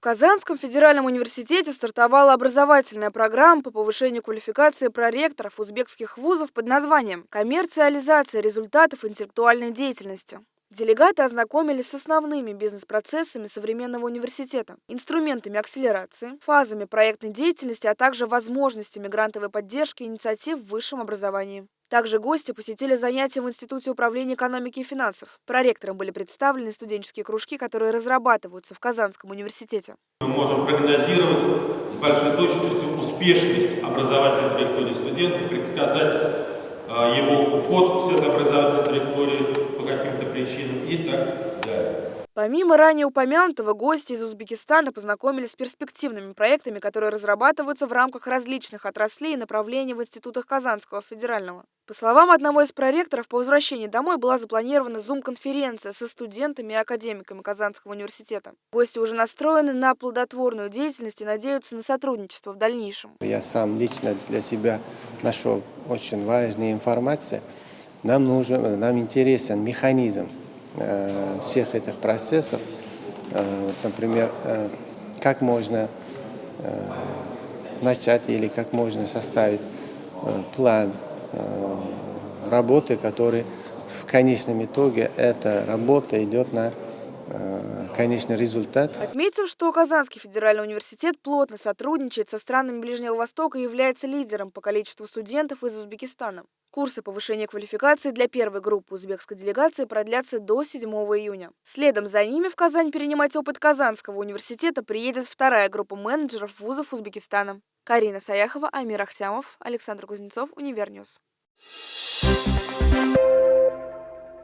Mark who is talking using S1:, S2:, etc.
S1: В Казанском федеральном университете стартовала образовательная программа по повышению квалификации проректоров узбекских вузов под названием «Коммерциализация результатов интеллектуальной деятельности». Делегаты ознакомились с основными бизнес-процессами современного университета, инструментами акселерации, фазами проектной деятельности, а также возможностями грантовой поддержки инициатив в высшем образовании. Также гости посетили занятия в Институте управления экономики и финансов. Проректорам были представлены студенческие кружки, которые разрабатываются в Казанском университете.
S2: Мы можем прогнозировать с большой точностью успешность образовательной траектории студента, предсказать а, его уход с этой образовательной траектории по каким-то причинам и так далее.
S1: Помимо ранее упомянутого, гости из Узбекистана познакомились с перспективными проектами, которые разрабатываются в рамках различных отраслей и направлений в институтах Казанского федерального. По словам одного из проректоров, по возвращении домой была запланирована зум-конференция со студентами и академиками Казанского университета. Гости уже настроены на плодотворную деятельность и надеются на сотрудничество в дальнейшем.
S3: Я сам лично для себя нашел очень важную информацию. Нам нужен, нам интересен механизм всех этих процессов. Э, например, э, как можно начать или как можно составить план работы, который в конечном итоге эта работа идет на конечный результат.
S1: Отметим, что Казанский федеральный университет плотно сотрудничает со странами Ближнего Востока и является лидером по количеству студентов из Узбекистана. Курсы повышения квалификации для первой группы узбекской делегации продлятся до 7 июня. Следом за ними в Казань перенимать опыт Казанского университета приедет вторая группа менеджеров вузов Узбекистана. Карина Саяхова, Амир Ахтямов, Александр Кузнецов, Univer News. Thank you.